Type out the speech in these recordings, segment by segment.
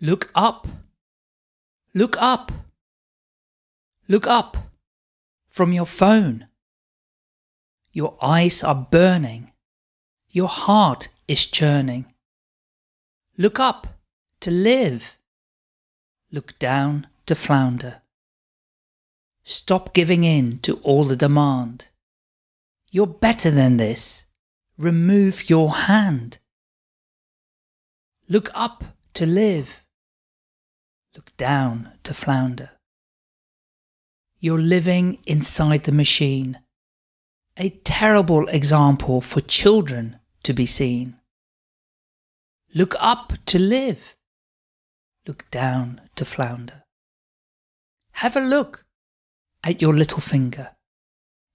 Look up. Look up. Look up from your phone. Your eyes are burning. Your heart is churning. Look up to live. Look down to flounder. Stop giving in to all the demand. You're better than this. Remove your hand. Look up to live. Look down to flounder. You're living inside the machine. A terrible example for children to be seen. Look up to live. Look down to flounder. Have a look at your little finger.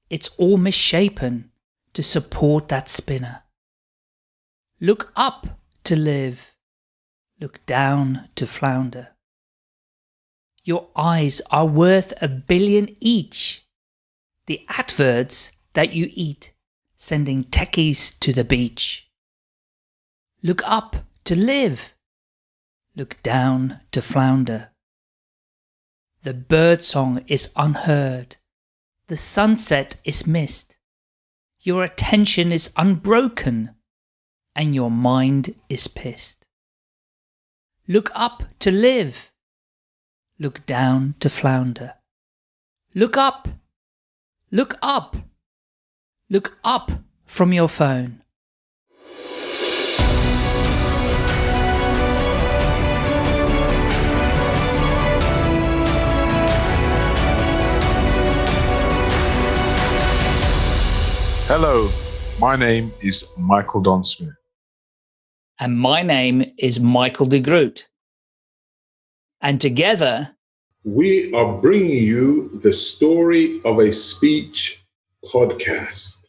It's all misshapen to support that spinner. Look up to live. Look down to flounder. Your eyes are worth a billion each. The adverts that you eat, sending techies to the beach. Look up to live. Look down to flounder. The birdsong is unheard. The sunset is missed. Your attention is unbroken. And your mind is pissed. Look up to live. Look down to flounder. Look up. Look up. Look up from your phone. Hello, my name is Michael Don Smith. And my name is Michael de Groot. And together, we are bringing you the story of a speech podcast.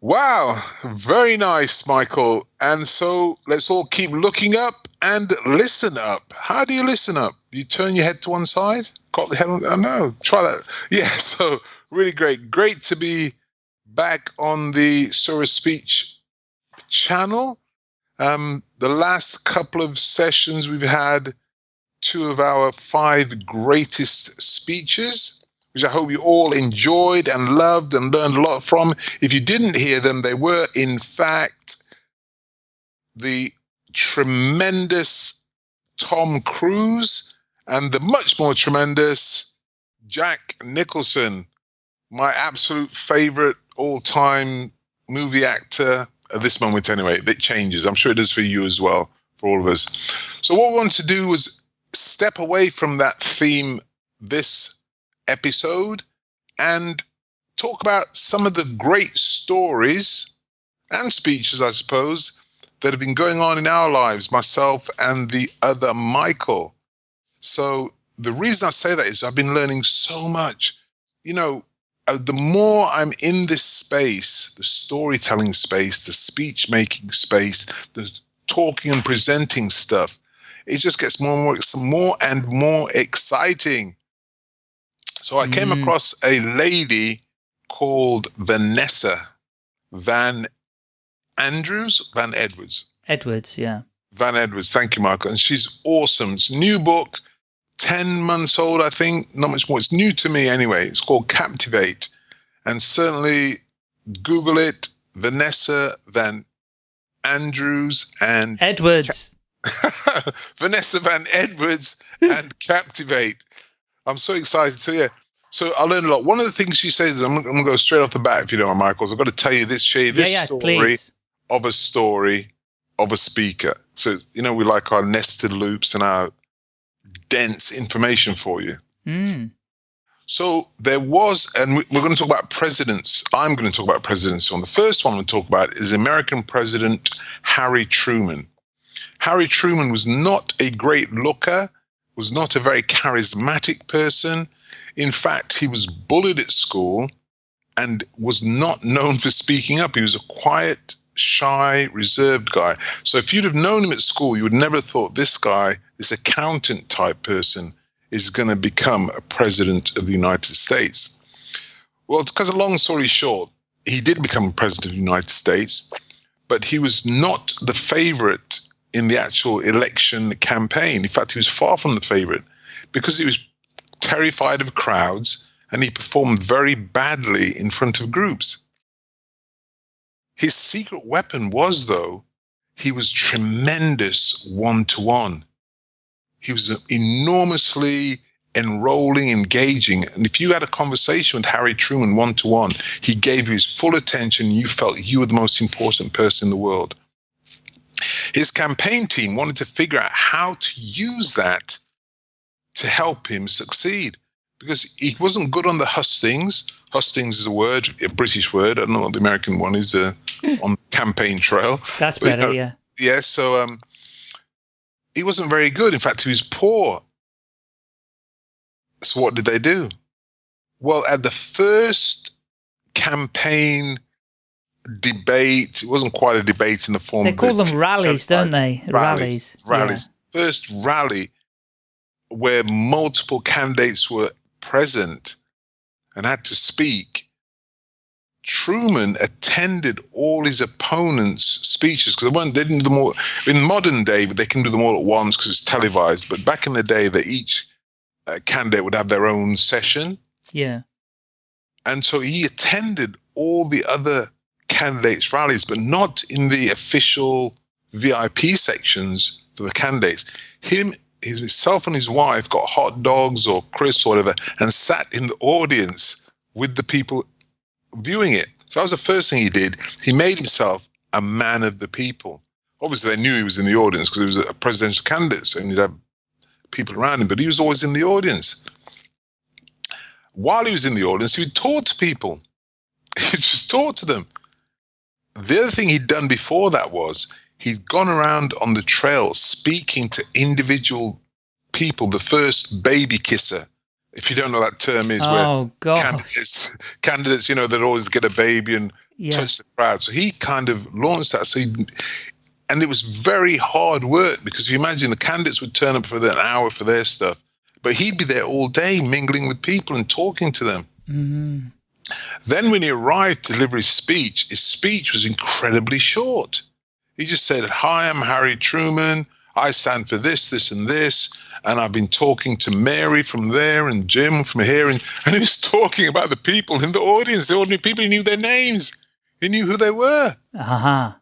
Wow, very nice, Michael. And so let's all keep looking up and listen up. How do you listen up? You turn your head to one side? Got the head on? Oh, no, try that. Yeah, so really great. Great to be back on the Story Speech channel. Um, the last couple of sessions, we've had two of our five greatest speeches, which I hope you all enjoyed and loved and learned a lot from. If you didn't hear them, they were, in fact, the tremendous Tom Cruise and the much more tremendous Jack Nicholson, my absolute favorite all time movie actor at this moment, anyway. It changes. I'm sure it does for you as well, for all of us. So, what we want to do was step away from that theme this episode and talk about some of the great stories and speeches, I suppose, that have been going on in our lives, myself and the other Michael. So, the reason I say that is I've been learning so much. You know, uh, the more I'm in this space, the storytelling space, the speech making space, the talking and presenting stuff, it just gets more and more, more and more exciting. So I came mm. across a lady called Vanessa Van Andrews, Van Edwards. Edwards, yeah. Van Edwards, thank you, Michael. And she's awesome. It's a new book. 10 months old, I think, not much more. It's new to me anyway. It's called Captivate. And certainly Google it, Vanessa Van Andrews and Edwards. Vanessa Van Edwards and Captivate. I'm so excited to hear. So I learned a lot. One of the things she says, I'm, I'm going to go straight off the bat if you don't mind, Michael. I've got to tell you this, share this yeah, yeah, story please. of a story of a speaker. So, you know, we like our nested loops and our dense information for you. Mm. So there was, and we're going to talk about presidents. I'm going to talk about presidents. On the first one we'll talk about is American President Harry Truman. Harry Truman was not a great looker, was not a very charismatic person. In fact, he was bullied at school and was not known for speaking up. He was a quiet, shy, reserved guy. So if you'd have known him at school, you would never have thought this guy, this accountant type person, is going to become a president of the United States. Well, to cut a long story short, he did become president of the United States, but he was not the favorite in the actual election campaign. In fact, he was far from the favorite because he was terrified of crowds and he performed very badly in front of groups. His secret weapon was, though, he was tremendous one to one. He was enormously enrolling, engaging. And if you had a conversation with Harry Truman one to one, he gave you his full attention. You felt you were the most important person in the world. His campaign team wanted to figure out how to use that to help him succeed because he wasn't good on the hustings. Hustings is a word, a British word. I don't know what the American one is uh, on campaign trail. That's but, better, uh, yeah. Yeah, so um, he wasn't very good. In fact, he was poor. So what did they do? Well, at the first campaign debate, it wasn't quite a debate in the form. They call them rallies, don't they? Rallies. Rallies. rallies. Yeah. First rally where multiple candidates were present and had to speak, Truman attended all his opponents' speeches because they weren't they didn't do them all in modern day, but they can do them all at once because it's televised. But back in the day, that each uh, candidate would have their own session. Yeah. And so he attended all the other candidates' rallies, but not in the official VIP sections for the candidates. Him himself and his wife got hot dogs or crisps or whatever and sat in the audience with the people viewing it. So that was the first thing he did. He made himself a man of the people. Obviously, they knew he was in the audience because he was a presidential candidate, so he'd have people around him, but he was always in the audience. While he was in the audience, he would talk to people. He'd just talked to them. The other thing he'd done before that was he'd gone around on the trail speaking to individual people, the first baby kisser. If you don't know that term is oh, where candidates, candidates, you know, that always get a baby and yeah. touch the crowd. So he kind of launched that. So he, and it was very hard work because if you imagine the candidates would turn up for an hour for their stuff, but he'd be there all day mingling with people and talking to them. Mm-hmm. Then when he arrived to deliver his speech, his speech was incredibly short. He just said, Hi, I'm Harry Truman. I stand for this, this, and this. And I've been talking to Mary from there and Jim from here. And, and he was talking about the people in the audience, the ordinary people. He knew their names, he knew who they were. Uh-huh.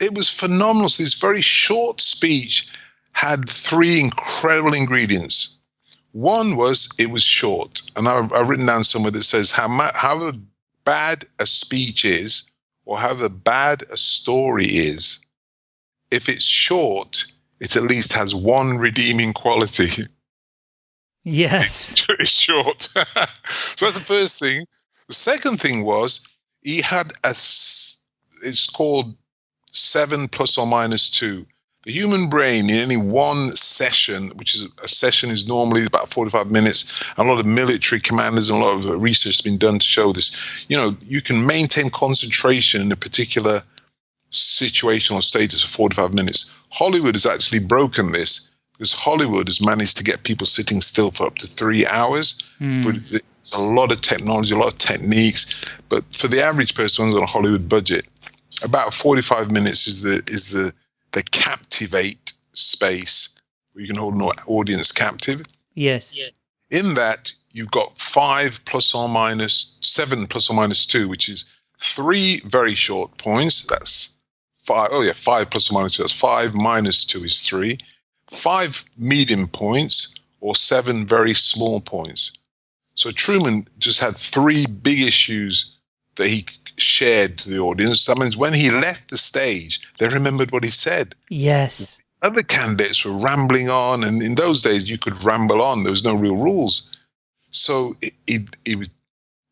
It was phenomenal. So this very short speech had three incredible ingredients. One was it was short. And I've, I've written down somewhere that says how, how bad a speech is or however bad a story is, if it's short, it at least has one redeeming quality. Yes. It's short. so that's the first thing. The second thing was he had a, it's called seven plus or minus two. The human brain in any one session, which is a session is normally about 45 minutes, a lot of military commanders and a lot of research has been done to show this. You know, you can maintain concentration in a particular situation or status for 45 minutes. Hollywood has actually broken this because Hollywood has managed to get people sitting still for up to three hours. Mm. But it's a lot of technology, a lot of techniques. But for the average person on a Hollywood budget, about 45 minutes is the is the the captivate space where you can hold an audience captive. Yes. yes. In that, you've got five plus or minus seven plus or minus two, which is three very short points. That's five. Oh, yeah, five plus or minus two. That's five minus two is three. Five medium points or seven very small points. So Truman just had three big issues that he shared to the audience. That means when he left the stage, they remembered what he said. Yes. Other candidates were rambling on, and in those days you could ramble on. There was no real rules, so it, it, it was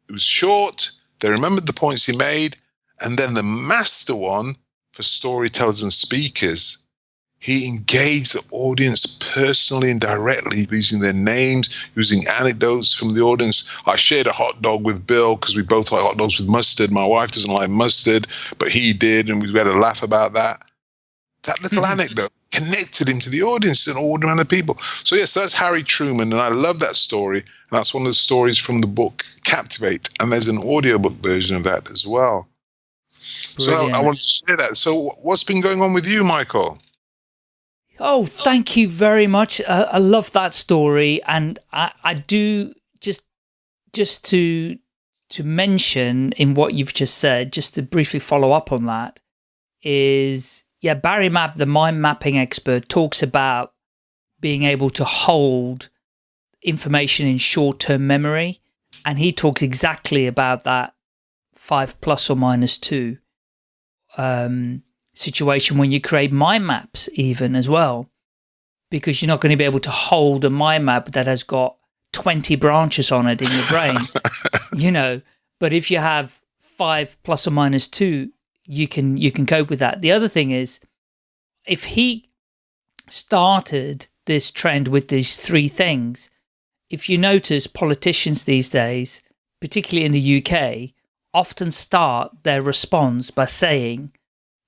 it was short. They remembered the points he made, and then the master one for storytellers and speakers he engaged the audience personally and directly using their names, using anecdotes from the audience. I shared a hot dog with Bill because we both like hot dogs with mustard. My wife doesn't like mustard, but he did, and we had a laugh about that. That little mm-hmm. anecdote connected him to the audience and all the other people. So yes, that's Harry Truman, and I love that story. And that's one of the stories from the book Captivate, and there's an audiobook version of that as well. Brilliant. So I, I want to share that. So what's been going on with you, Michael? Oh, thank you very much. Uh, I love that story, and I, I do just just to to mention in what you've just said, just to briefly follow up on that, is yeah, Barry Mapp, the mind mapping expert, talks about being able to hold information in short-term memory, and he talks exactly about that five plus or minus two um, situation when you create mind maps even as well, because you're not going to be able to hold a mind map that has got 20 branches on it in your brain, you know, but if you have five plus or minus two, you can, you can cope with that. The other thing is if he started this trend with these three things, if you notice politicians these days, particularly in the UK, often start their response by saying,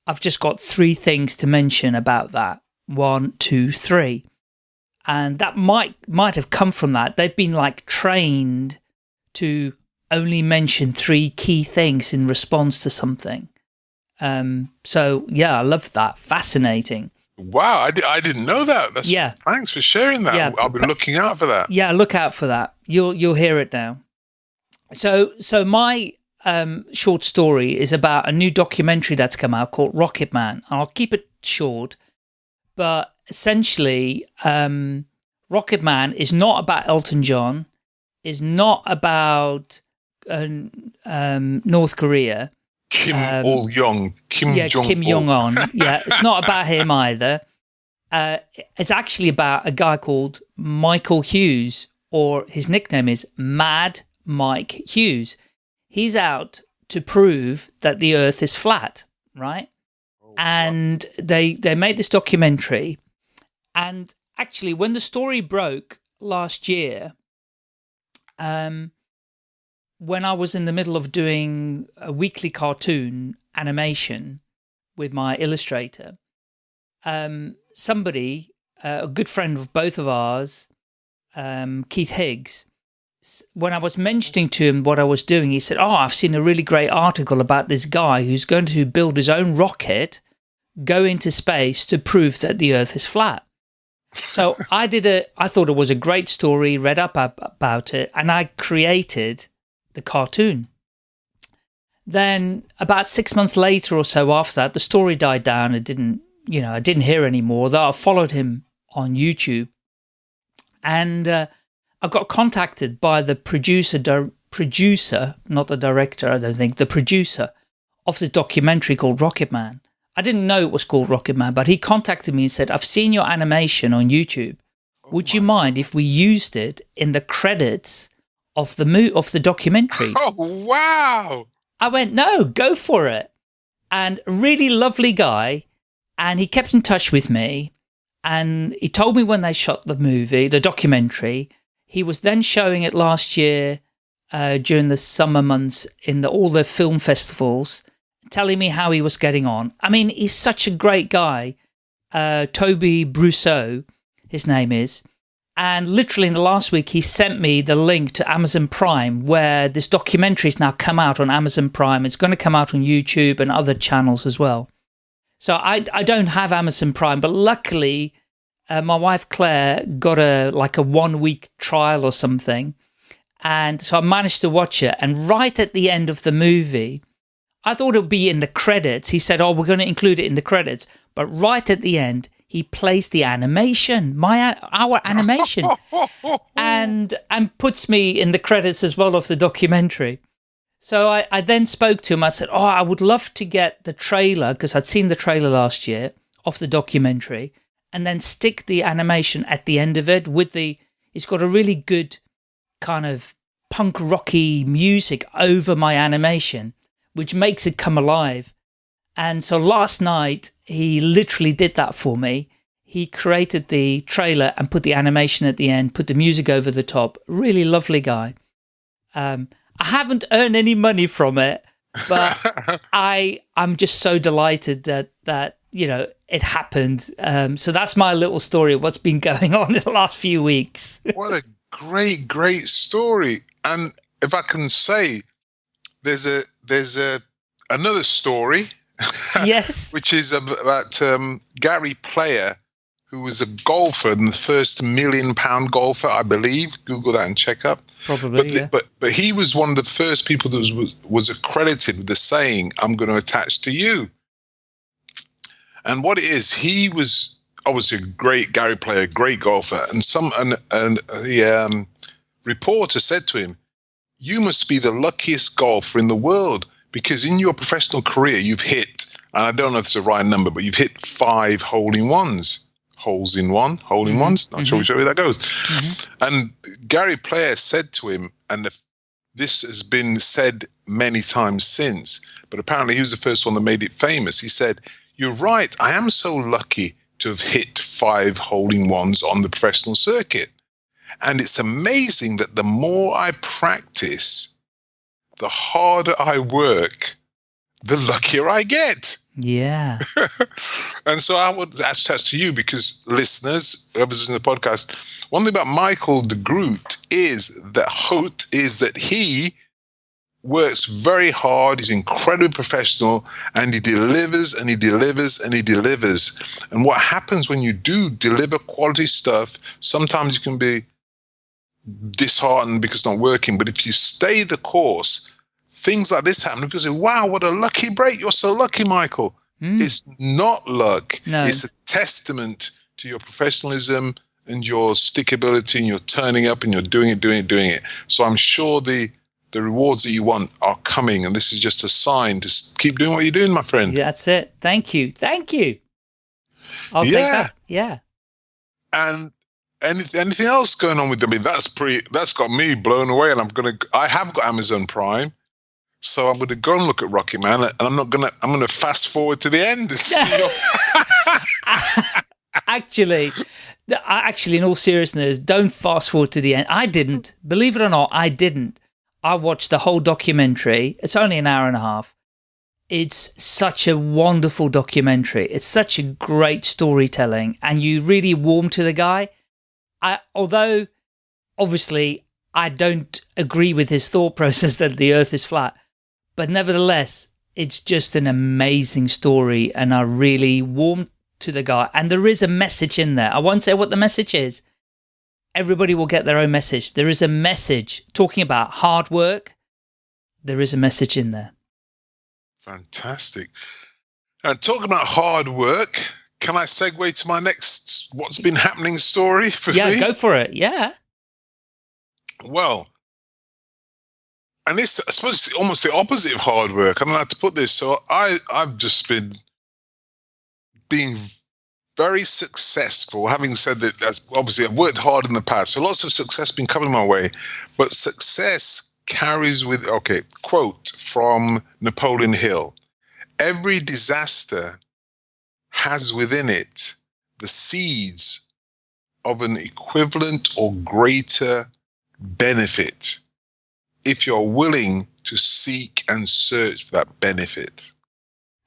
I've just got three things to mention about that. One, two, three. And that might, might have come from that. They've been like trained to only mention three key things in response to something. Um, so yeah, I love that. Fascinating. Wow, I, di I didn't know that. That's, yeah. Thanks for sharing that. Yeah, I'll be looking out for that. Yeah, look out for that. You'll you'll hear it now. So so my um, short story is about a new documentary that's come out called Rocket Man. I'll keep it short, but essentially, um, Rocket Man is not about Elton John, is not about uh, um, North Korea. Kim um, Il Young, Kim yeah, Jong Kim Jong Un. yeah, it's not about him either. Uh, it's actually about a guy called Michael Hughes, or his nickname is Mad Mike Hughes. He's out to prove that the Earth is flat, right? Oh, and they they made this documentary, and actually, when the story broke last year, um, when I was in the middle of doing a weekly cartoon animation with my illustrator, um, somebody, uh, a good friend of both of ours, um, Keith Higgs, when I was mentioning to him what I was doing, he said, oh, I've seen a really great article about this guy who's going to build his own rocket, go into space to prove that the earth is flat. So I did a, I thought it was a great story, read up about it, and I created the cartoon. Then about six months later or so after that, the story died down. It didn't, you know, I didn't hear anymore. Though I followed him on YouTube, and uh, I got contacted by the producer, producer, not the director, I don't think, the producer of the documentary called Rocket Man. I didn't know it was called Rocket Man, but he contacted me and said, I've seen your animation on YouTube. Oh Would oh you mind if we used it in the credits of the mo of the documentary. Oh wow! I went, no, go for it. And really lovely guy, and he kept in touch with me, and he told me when they shot the movie, the documentary. He was then showing it last year uh, during the summer months in the, all the film festivals, telling me how he was getting on. I mean, he's such a great guy. Uh, Toby Brousseau, his name is. And literally in the last week, he sent me the link to Amazon Prime, where this documentary has now come out on Amazon Prime. It's going to come out on YouTube and other channels as well. So I, I don't have Amazon Prime, but luckily uh, my wife Claire got a like a one week trial or something. And so I managed to watch it. And right at the end of the movie, I thought it would be in the credits. He said, oh, we're going to include it in the credits. But right at the end, he plays the animation, my our animation, and and puts me in the credits as well of the documentary. So I, I then spoke to him. I said, oh, I would love to get the trailer, because I'd seen the trailer last year of the documentary, and then stick the animation at the end of it with the, it's got a really good kind of punk rocky music over my animation, which makes it come alive. And so last night, he literally did that for me. He created the trailer and put the animation at the end, put the music over the top. Really lovely guy. Um, I haven't earned any money from it, but I I'm just so delighted that that you know it happened. Um, so that's my little story of what's been going on in the last few weeks. what a great great story! And if I can say, there's a there's a another story yes. which is about um, Gary Player, who was a golfer and the first million pound golfer, I believe. Google that and check up. Probably, But, yeah. but but he was one of the first people that was was accredited with the saying, "I'm going to attach to you." And what it is, he was obviously a great Gary player, great golfer, and some and and the um, reporter said to him, "You must be the luckiest golfer in the world because in your professional career you've hit, and I don't know if it's the right number, but you've hit five hole in ones." Holes in one, hole in ones. Not sure mhm. which way that goes. Mhm. And Gary Player said to him, and the, this has been said many times since, but apparently he was the first one that made it famous. He said, You're right, I am so lucky to have hit five hole in ones on the professional circuit. And it's amazing that the more I practice, the harder I work, the luckier I get. Yeah. And so I would attach to you because listeners, whoever's in the podcast, one thing about Michael de Groot is that Hout is that he works very hard, he's incredibly professional, and he delivers and he delivers and he delivers. And what happens when you do deliver quality stuff, sometimes you can be disheartened because it's not working. But if you stay the course, things like this happen. People say, Wow, what a lucky break. You're so lucky, Michael. Mm. It's not luck. No. It's a testament to your professionalism and your stickability and you're turning up and you're doing it, doing it, doing it. So I'm sure the the rewards that you want are coming and this is just a sign to s- keep doing what you're doing, my friend. Yeah, that's it. Thank you. Thank you. I'll Yeah. that. Yeah. And any, anything else going on with them? I mean, that's pretty that's got me blown away and I'm gonna I have got Amazon Prime. So I'm gonna go and look at Rocket Man and I'm not gonna I'm gonna fast forward to the end and see your- actually, actually, in all seriousness, don't fast forward to the end. I didn't. Believe it or not, I didn't. I watched the whole documentary. It's only an hour and a half. It's such a wonderful documentary. It's such a great storytelling, and you really warm to the guy. I, although, obviously, I don't agree with his thought process that the Earth is flat, but nevertheless, it's just an amazing story, and I really warm to the guy. And there is a message in there. I won't say what the message is. Everybody will get their own message. There is a message talking about hard work. There is a message in there. Fantastic. And talking about hard work, can I segue to my next what's been happening story for yeah, me? go for it. Yeah. Well, and this I suppose it's almost the opposite of hard work. I don't know how to put this. So I I've just been being very successful. Having said that, that's obviously I've worked hard in the past, so lots of success been coming my way. But success carries with okay quote from Napoleon Hill: "Every disaster has within it the seeds of an equivalent or greater benefit if you're willing to seek and search for that benefit.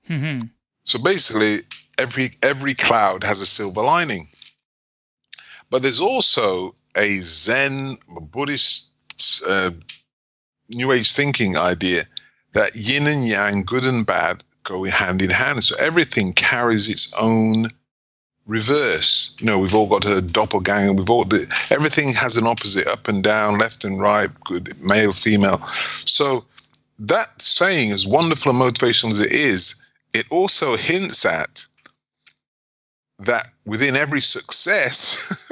Mhm. So basically, every every cloud has a silver lining. But there's also a Zen Buddhist uh, New Age thinking idea that yin and yang, good and bad, go hand in hand. So everything carries its own reverse. You know, we've all got a doppelganger. We've all the, everything has an opposite, up and down, left and right, good, male, female. So that saying, as wonderful and motivational as it is, it also hints at that within every success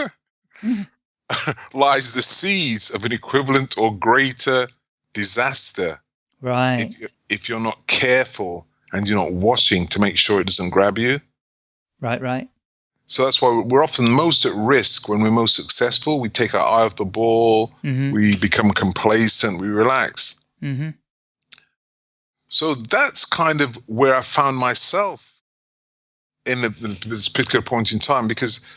lies the seeds of an equivalent or greater disaster Right. if, you, if you're not careful and you're not watching to make sure it doesn't grab you. Right, right. So that's why we're often most at risk when we're most successful. We take our eye off the ball, Mhm. we become complacent, we relax. Mhm. So that's kind of where I found myself in, in this particular point in time because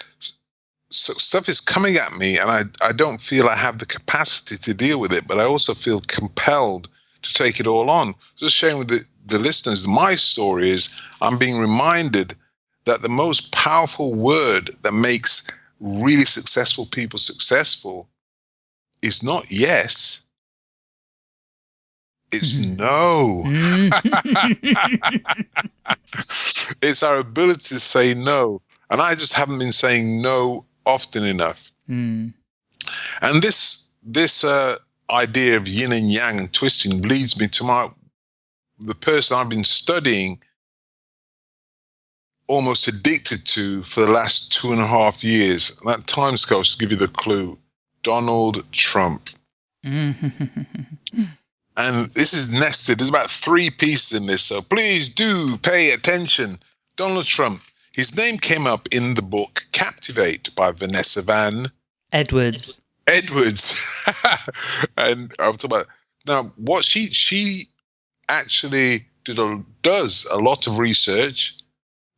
so stuff is coming at me and I, I don't feel I have the capacity to deal with it, but I also feel compelled to take it all on. Just sharing with the, the listeners, my story is I'm being reminded that the most powerful word that makes really successful people successful is not yes, it's no. Mm. it's our ability to say no. And I just haven't been saying no often enough. Mm. And this this uh, idea of yin and yang and twisting leads me to my the person I've been studying almost addicted to for the last two and a half years. And that time scale should give you the clue. Donald Trump. And this is nested. There's about three pieces in this, so please do pay attention. Donald Trump. His name came up in the book Captivate by Vanessa Van Edwards. Edwards. and I'm talking about now what she she actually did a, does a lot of research.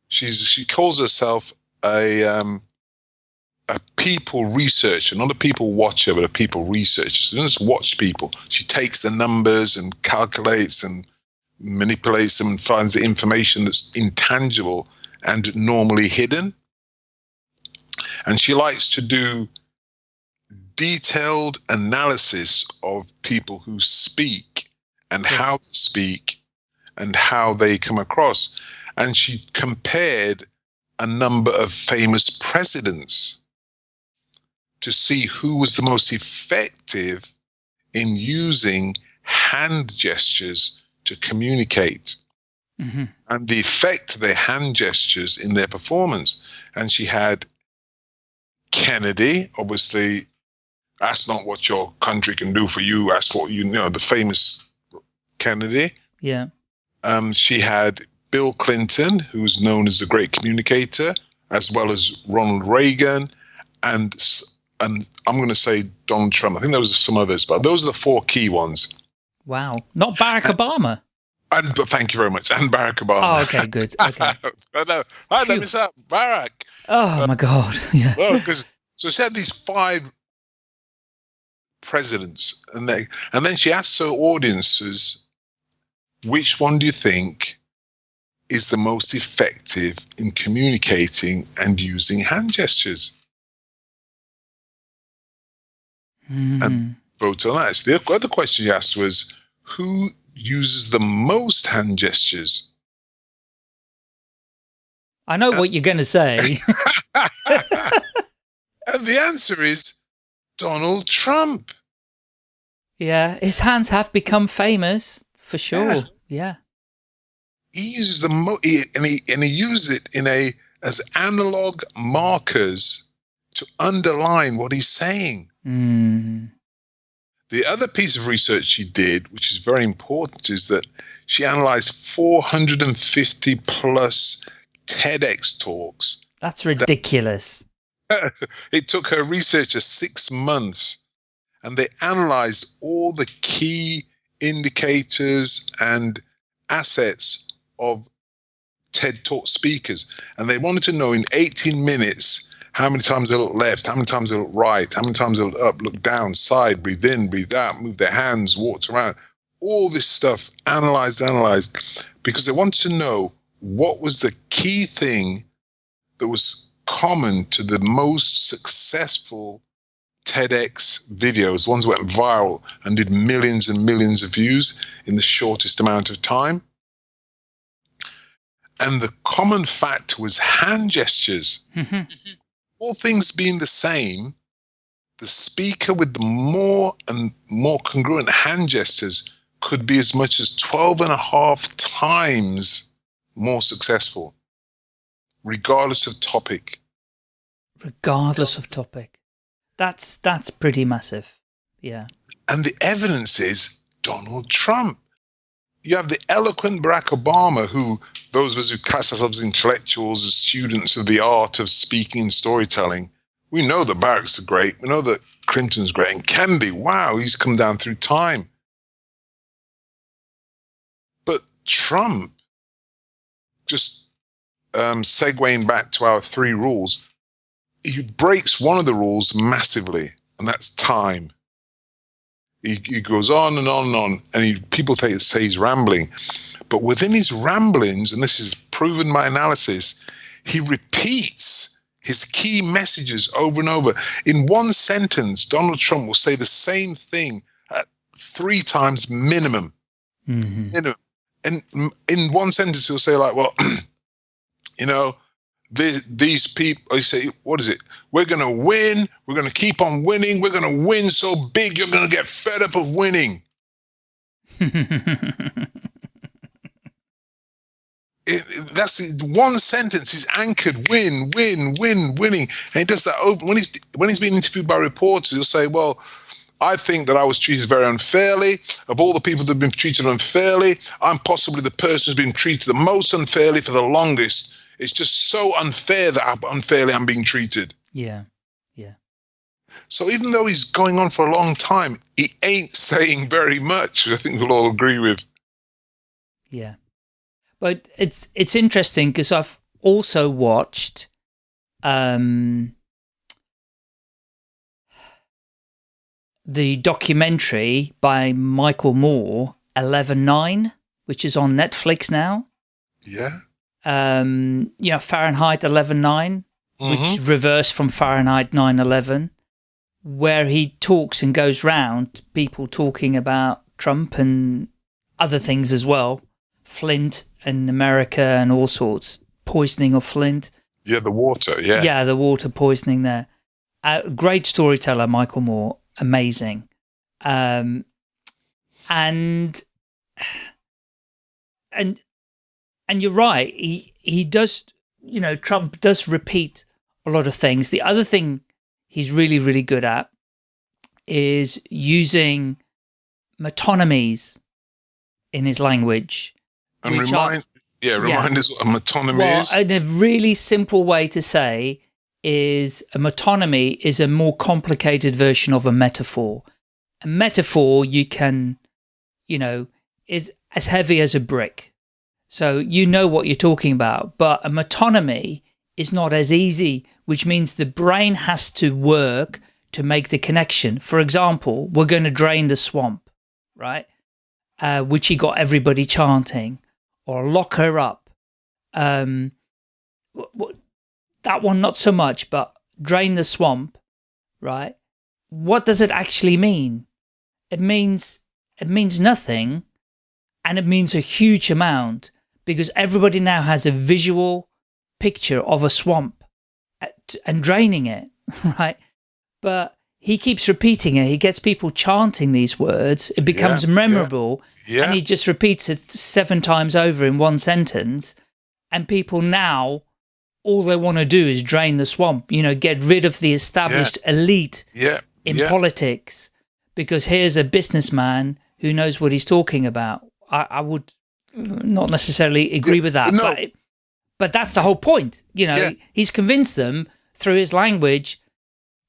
She's she calls herself a um, a people researcher, not a people watcher, but a people researcher. She doesn't just watch people. She takes the numbers and calculates and manipulates them and finds the information that's intangible and normally hidden. And she likes to do detailed analysis of people who speak and Sure. how they speak and how they come across. And she compared a number of famous presidents to see who was the most effective in using hand gestures to communicate hmm and the effect of their hand gestures in their performance. And she had Kennedy, obviously, that's not what your country can do for you. That's what you know, the famous Kennedy. Yeah. Um, she had Bill Clinton, who's known as the great communicator, as well as Ronald Reagan, and s- and I'm going to say Donald Trump. I think there was some others, but those are the four key ones. Wow. Not Barack Obama. And but thank you very much, and Barack Obama. Oh, okay, good. Okay. I know. I Phew. know. Miss out, Barack. Oh my um, God. Yeah. Well, because so she had these five presidents, and they and then she asked her audiences, which one do you think is the most effective in communicating and using hand gestures? Mhm. Vote on that. The other question she asked was, who uses the most hand gestures? I know what you're going to say. and the answer is Donald Trump. yeah. His hands have become famous for sure. Yeah. Yeah. he uses the mo- he, and he and he uses it in a as analog markers to underline what he's saying. Mm. The other piece of research she did, which is very important, is that she analyzed 450 plus TEDx talks. That's ridiculous. It took her researchers six months, and they analyzed all the key indicators and assets of TED Talk speakers. And they wanted to know in 18 minutes how many times they look left, how many times they look right, how many times they look up, look down, side, breathe in, breathe out, move their hands, walked around. All this stuff analyzed, analyzed, because they wanted to know what was the key thing that was common to the most successful TEDx videos, ones that went viral and did millions and millions of views in the shortest amount of time. And the common fact was hand gestures. Mhm. All things being the same, the speaker with the more and more congruent hand gestures could be as much as 12 and a half times more successful, regardless of topic. Regardless of topic. That's that's pretty massive. Yeah. And the evidence is Donald Trump. You have the eloquent Barack Obama, who those of us who cast ourselves as intellectuals, as students of the art of speaking and storytelling, we know that Barack's great. We know that Clinton's great. And Kennedy, wow, he's come down through time. But Trump, just um, segueing back to our three rules, he breaks one of the rules massively, and that's time. He, he goes on and on and on, and he, people think, say he's rambling. But within his ramblings, and this is proven by analysis, he repeats his key messages over and over. In one sentence, Donald Trump will say the same thing at three times minimum. hmm Minimum. And in one sentence, he'll say, like, well, you know, these, these people, I say, what is it? We're going to win. We're going to keep on winning. We're going to win so big, you're going to get fed up of winning. It, it, that's one sentence is anchored win win win winning and he does that over when he's when he's being interviewed by reporters he'll say well I think that I was treated very unfairly. Of all the people that have been treated unfairly, I'm possibly the person who's been treated the most unfairly for the longest. It's just so unfair that I'm, unfairly I'm being treated. Yeah. Yeah. So even though he's going on for a long time, he ain't saying very much. I think we'll all agree with. Yeah. But it's it's interesting because I've also watched um the documentary by Michael Moore, 11.9, which is on Netflix now. Yeah. Um, you know, Fahrenheit 11.9, mm -hmm. which Mm-hmm. reversed from Fahrenheit 9.11, where he talks and goes round people talking about Trump and other things as well. Flint and America and all sorts. Poisoning of Flint. Yeah, the water, yeah. Yeah, the water poisoning there. Uh, great storyteller, Michael Moore amazing. Um, and, and, and you're right. He, he does, you know, Trump does repeat a lot of things. The other thing he's really, really good at is using metonymies in his language. And remind, are, yeah, remind yeah, us what a metonymy well, is. And a really simple way to say is a metonymy is a more complicated version of a metaphor. A metaphor you can, you know, is as heavy as a brick. So you know what you're talking about, but a metonymy is not as easy, which means the brain has to work to make the connection. For example, we're going to drain the swamp, right? Uh, which he got everybody chanting, or lock her up. Um, that one, not so much, but drain the swamp, right? What does it actually mean? It means, it means nothing and it means a huge amount because everybody now has a visual picture of a swamp and draining it, right? But he keeps repeating it. He gets people chanting these words. It becomes yeah, memorable. Yeah, yeah. And he just repeats it seven times over in one sentence. And people now all they want to do is drain the swamp, you know, get rid of the established elite in politics because here's a businessman who knows what he's talking about. I, I would not necessarily agree with that, no. but, but that's the whole point. You know, he's convinced them through his language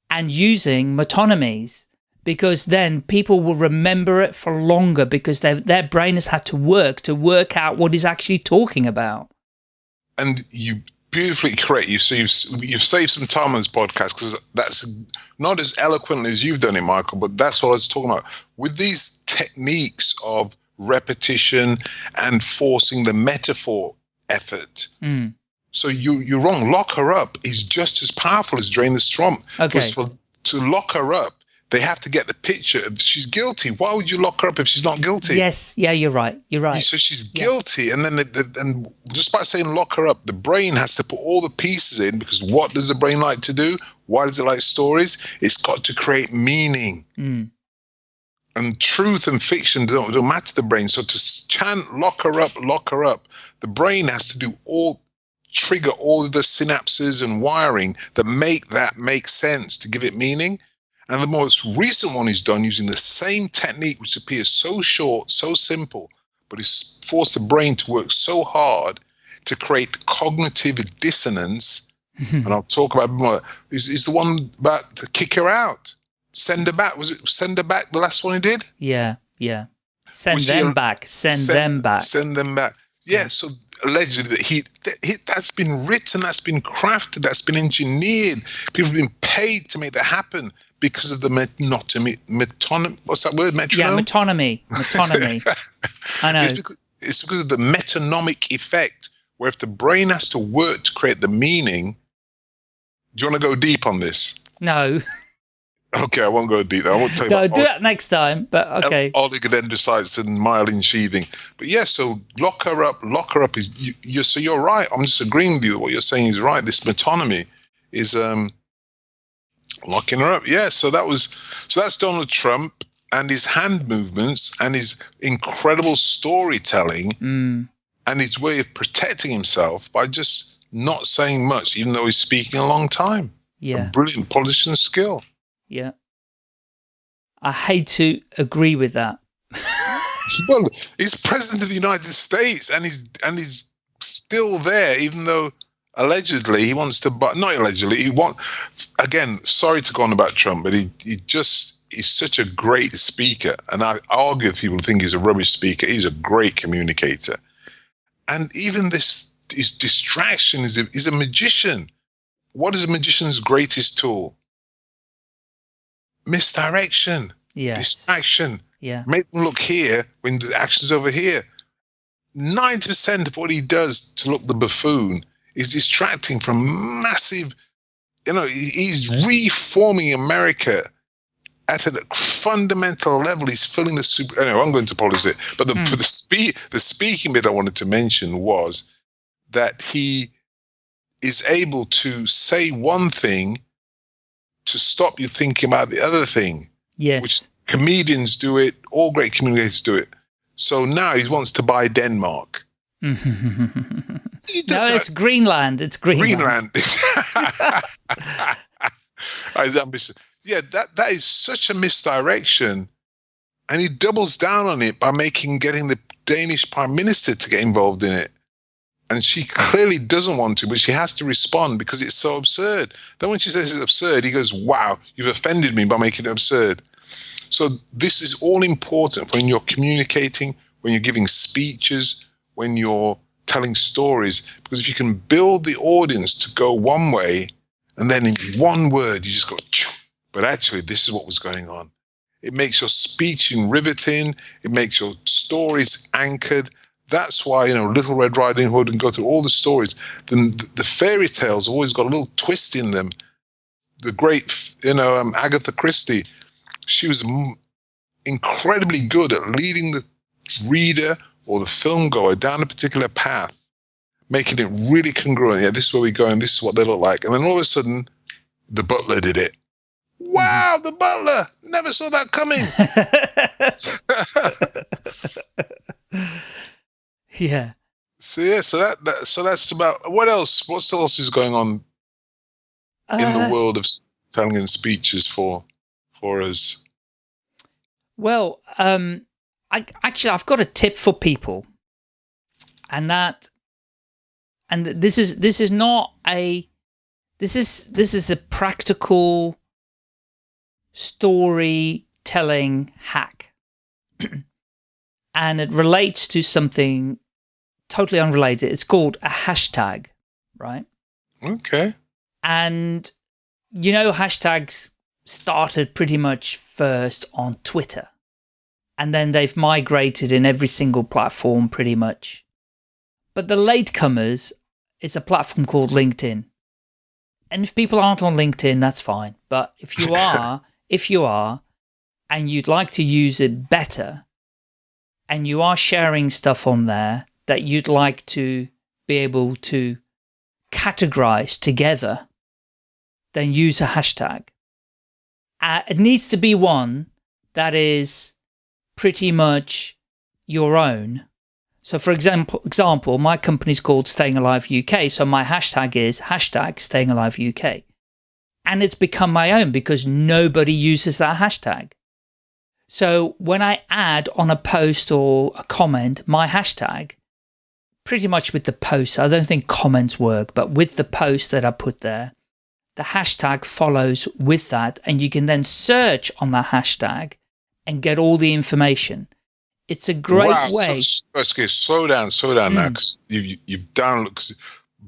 and using metonymies because then people will remember it for longer because their brain has had to work to work out what he's actually talking about. And you beautifully correct. You so you've you've saved some time on this podcast because that's not as eloquently as you've done it, Michael. But that's what I was talking about with these techniques of repetition and forcing the metaphor effort. Mm. So you you're wrong. Lock her up is just as powerful as drain the swamp. Okay. For, to lock her up, they have to get the picture of she's guilty. Why would you lock her up if she's not guilty? Yes, yeah, you're right. You're right. So she's Yeah. guilty, and then the, the, and just by saying lock her up, the brain has to put all the pieces in because what does the brain like to do? Why does it like stories? It's got to create meaning. Mm. And truth and fiction don't, don't matter to the brain. So to chant lock her up, lock her up, the brain has to do all trigger all the synapses and wiring that make that make sense to give it meaning. And the most recent one is done using the same technique, which appears so short, so simple, but it's forced the brain to work so hard to create cognitive dissonance. Mm-hmm. and I'll talk about more. Is, is the one about to kick her out, send her back. Was it send her back? The last one he did. Yeah, yeah. Send Which them he- back. Send, them back. Send them back. Yeah. So allegedly, that he, that he that's been written, that's been crafted, that's been engineered. People have been paid to make that happen because of the metonymy. Metonym. What's that word? yeah, Metronome. metonymy. Metonymy. I know. It's because, it's because of the metonymic effect, where if the brain has to work to create the meaning, do you want to go deep on this? No. Okay, I won't go deep. I won't tell you. No, do that next time. But okay. oligodendrocytes and myelin sheathing. But yeah, so lock her up. Lock her up is you, you. So you're right. I'm just agreeing with you. What you're saying is right. This metonymy is um locking her up. Yeah. So that was so that's Donald Trump and his hand movements and his incredible storytelling Mm, and his way of protecting himself by just not saying much, even though he's speaking a long time. yeah. A brilliant politician skill. Yeah. I hate to agree with that. Well, he's president of the United States, and he's and he's still there, even though allegedly he wants to. But not allegedly, he want again. Sorry to go on about Trump, but he he just he's such a great speaker, and I argue if people think he's a rubbish speaker. He's a great communicator, and even this his distraction is a, is a magician. What is a magician's greatest tool? Misdirection, Yes. distraction Yeah. make them look here when the action's over here. 90% of what he does to look the buffoon is distracting from massive, you know, he's mm-hmm. reforming America at a fundamental level. He's filling the super. Anyway, I'm going to polish it. but the, for hmm. the, spe- the speaking bit I wanted to mention was that he is able to say one thing to stop you thinking about the other thing Yes. which comedians do it, all great communicators do it. So now he wants to buy Denmark. no, it's Greenland. It's Greenland. Greenland. Yeah, that, that is such a misdirection. And he doubles down on it by making getting the Danish Prime Minister to get involved in it. And she clearly doesn't want to, but she has to respond because it's so absurd. Then when she says it's absurd, he goes, Wow, you've offended me by making it absurd. So this is all important when you're communicating, when you're giving speeches, when you're telling stories. Because if you can build the audience to go one way, and then in one word you just go, but actually this is what was going on. It makes your speech in riveting. It makes your stories anchored. That's why you know Little Red Riding Hood and go through all the stories. The, the fairy tales always got a little twist in them. The great, you know, um, Agatha Christie, she was m- incredibly good at leading the reader or the film goer down a particular path, making it really congruent. Yeah, this is where we go, and this is what they look like. And then all of a sudden, the butler did it. Wow, the butler! Never saw that coming. yeah. so yeah, so that, that so that's about what else? What else is going on in Uh, the world of telling and speeches for for us? Well, um, I actually I've got a tip for people, and that, and this is this is not a, this is this is a practical storytelling hack, and it relates to something totally unrelated. It's called a hashtag, right? Okay. And you know, hashtags started pretty much first on Twitter. And then they've migrated in every single platform pretty much. But the latecomers is a platform called LinkedIn. And if people aren't on LinkedIn, that's fine. But if you are, if you are, and you'd like to use it better, and you are sharing stuff on there that you'd like to be able to categorize together, then use a hashtag. Uh, it needs to be one that is pretty much your own. So for example, example, my company's called Staying Alive UK, so my hashtag is hashtag Staying Alive UK. And it's become my own because nobody uses that hashtag. So when I add on a post or a comment my hashtag, pretty much with the post, I don't think comments work, but with the post that I put there, the hashtag follows with that and you can then search on that hashtag and get all the information. It's a great wow, way. So, okay, slow down, slow down now, Mm. because you, you, you've down. Cause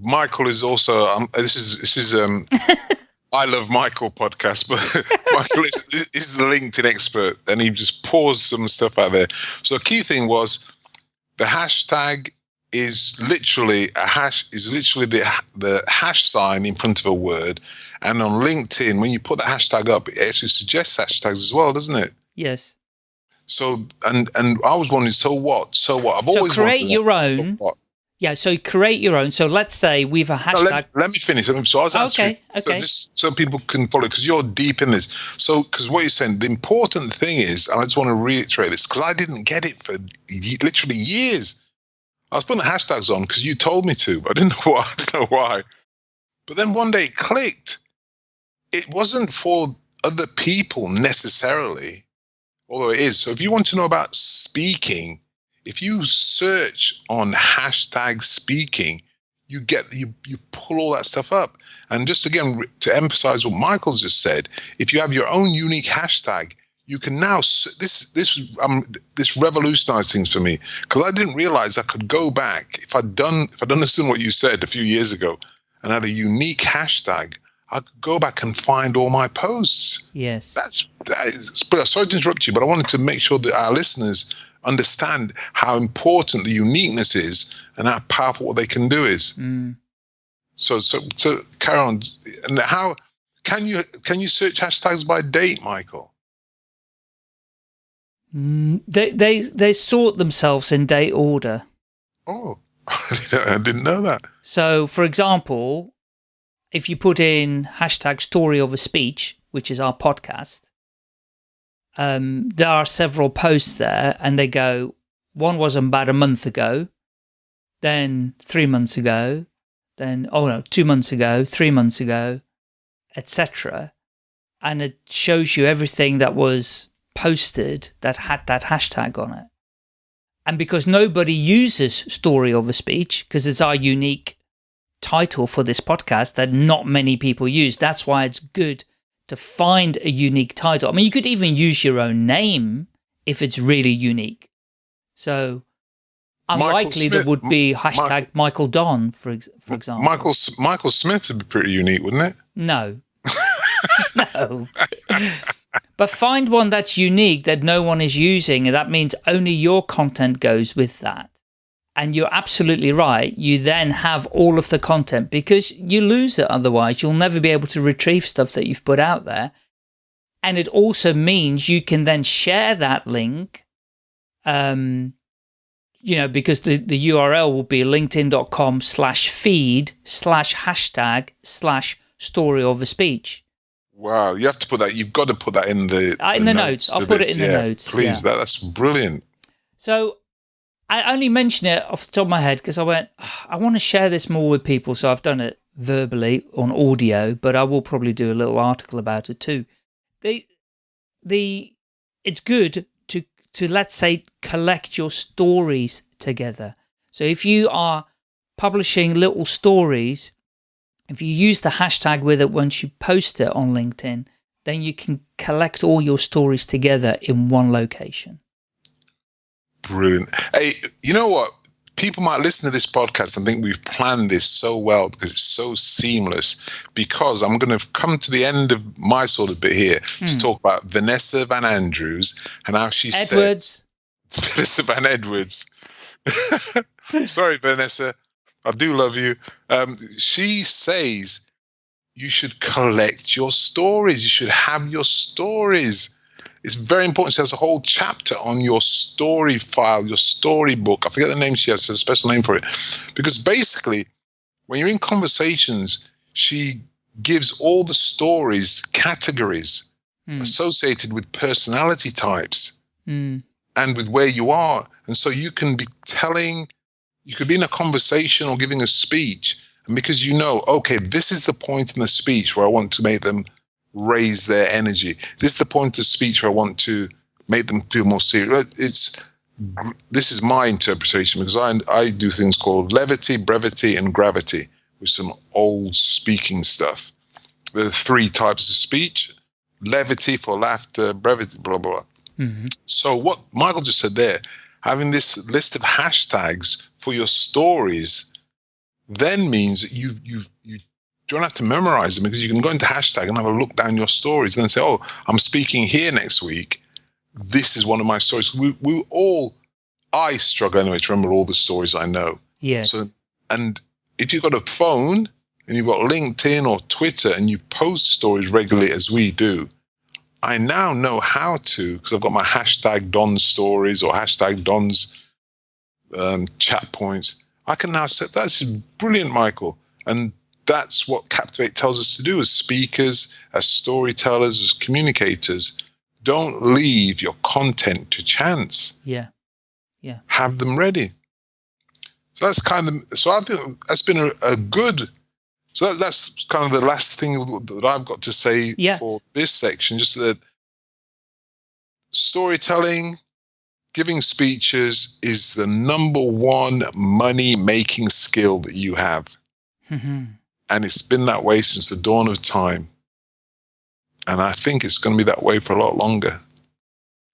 Michael is also. Um, this is this is. Um, I love Michael podcast, but Michael is, is the LinkedIn expert, and he just paused some stuff out there. So, a key thing was the hashtag is literally a hash is literally the the hash sign in front of a word, And on LinkedIn, when you put the hashtag up, it actually suggests hashtags as well, doesn't it? Yes. So and and I was wondering, so what? So what? I've So always create wondered, your so own. what? Yeah. So create your own. So let's say we've a No, hashtag. let, me, let me finish. So I was answering, Okay, so, okay. just, so people can follow because you're deep in this. So because what you're saying, the important thing is, and I just want to reiterate this because I didn't get it for literally years. I was putting the hashtags on because you told me to, but I didn't know why. I didn't know why. But then one day it clicked. It wasn't for other people necessarily, although it is. So if you want to know about speaking, if you search on hashtag speaking, you get you you pull all that stuff up. And just again to emphasize what Michael's just said, if you have your own unique hashtag, you can now this this um this revolutionized things for me because I didn't realize I could go back if I'd done if I'd understood what you said a few years ago and had a unique hashtag, I could go back and find all my posts. yes. That's that is. But sorry to interrupt you, but I wanted to make sure that our listeners understand how important the uniqueness is and how powerful what they can do is. Mm. So, so, so, carry on. And how can you can you search hashtags by date, Michael? Mm, They they they sort themselves in date order. Oh, I didn't know that. So, for example, if you put in hashtag story of a speech, which is our podcast, um, there are several posts there and they go, one was about a month ago, then three months ago, then, oh no, two months ago, three months ago, etc. And it shows you everything that was posted that had that hashtag on it. And because nobody uses story of a speech, because it's our unique title for this podcast that not many people use, that's why it's good to find a unique title. I mean, you could even use your own name if it's really unique. So Michael unlikely there would be hashtag Michael Don, for, ex for example. Michael Michael Smith would be pretty unique, wouldn't it? No. no. but find one that's unique that no one is using, and that means only your content goes with that. And you're absolutely right. You then have all of the content because you lose it otherwise. You'll never be able to retrieve stuff that you've put out there. And it also means you can then share that link, um, you know, because the, the URL will be linkedin.com slash feed slash hashtag slash story of a speech. Wow, you have to put that. You've got to put that in the, Uh, in the notes. I'll to put it this, in the notes, Please, yeah. that that's brilliant. So I only mention it off the top of my head because I went, "Ah, I want to share this more with people. So I've done it verbally on audio, but I will probably do a little article about it too. The, the, it's good to, to let's say collect your stories together. So if you are publishing little stories, if you use the hashtag with it once you post it on LinkedIn, then you can collect all your stories together in one location. Brilliant. Hey, you know what? People might listen to this podcast and think we've planned this so well because it's so seamless. Because I'm going to come to the end of my sort of bit here to Hmm. talk about Vanessa Van Andrews and how she Edwards. said Vanessa Van Edwards. Sorry, Vanessa. I do love you. Um, she says you should collect your stories. You should have your stories. It's very important. She has a whole chapter on your story file, your story book. I forget the name she has, a special name for it. Because basically, when you're in conversations, she gives all the stories categories Hmm. associated with personality types Hmm. and with where you are. And so you can be telling, you could be in a conversation or giving a speech. And because you know, okay, this is the point in the speech where I want to make them raise their energy. This is the point of the speech where I want to make them feel more serious. It's this is my interpretation because I I do things called levity, brevity, and gravity with some old speaking stuff. There are three types of speech: levity for laughter, brevity, blah blah. blah. Mhm. So what Michael just said there, having this list of hashtags for your stories, then means that you you you don't have to memorize them because you can go into hashtag and have a look down your stories and then say, oh, I'm speaking here next week. This is one of my stories. We we all, I struggle anyway to remember all the stories I know. Yes. So and if you've got a phone, and you've got LinkedIn or Twitter and you post stories regularly as we do, I now know how to because I've got my hashtag Don stories or hashtag Don's um, chat points. I can now set that's brilliant, Michael, and that's what Captivate tells us to do as speakers, as storytellers, as communicators. Don't leave your content to chance. Yeah, yeah. Have them ready. So that's kind of so I think that's been a, a good so that, that's kind of the last thing that I've got to say yes. for this section. Just that storytelling, giving speeches is the number one money making skill that you have. Mm-hmm. And it's been that way since the dawn of time. And I think it's going to be that way for a lot longer.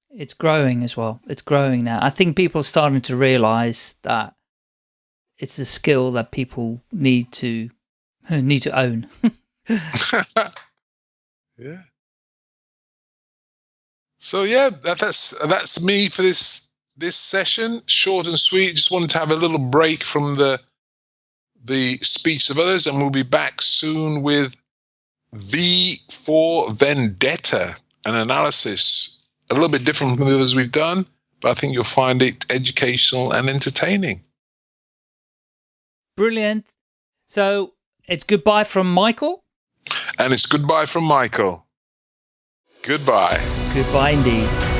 It's growing as well. It's growing now. I think people are starting to realize that it's a skill that people need to need to own. yeah. So yeah, that, that's that's me for this this session. Short and sweet. Just wanted to have a little break from the the speech of others, and we'll be back soon with V for Vendetta, an analysis a little bit different from the others we've done, but I think you'll find it educational and entertaining. Brilliant. So it's goodbye from Michael. And it's goodbye from Michael. Goodbye. Goodbye indeed.